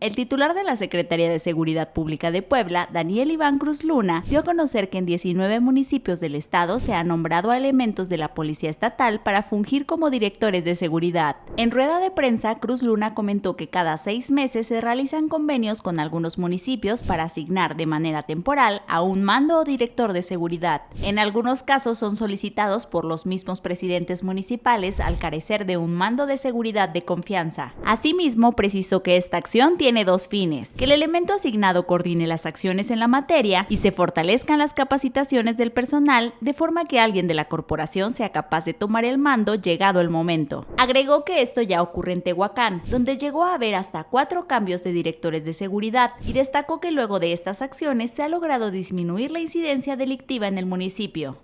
El titular de la Secretaría de Seguridad Pública de Puebla, Daniel Iván Cruz Luna, dio a conocer que en 19 municipios del estado se han nombrado a elementos de la Policía Estatal para fungir como directores de seguridad. En rueda de prensa, Cruz Luna comentó que cada seis meses se realizan convenios con algunos municipios para asignar de manera temporal a un mando o director de seguridad. En algunos casos son solicitados por los mismos presidentes municipales al carecer de un mando de seguridad de confianza. Asimismo, precisó que esta acción tiene tiene dos fines, que el elemento asignado coordine las acciones en la materia y se fortalezcan las capacitaciones del personal de forma que alguien de la corporación sea capaz de tomar el mando llegado el momento. Agregó que esto ya ocurre en Tehuacán, donde llegó a haber hasta cuatro cambios de directores de seguridad y destacó que luego de estas acciones se ha logrado disminuir la incidencia delictiva en el municipio.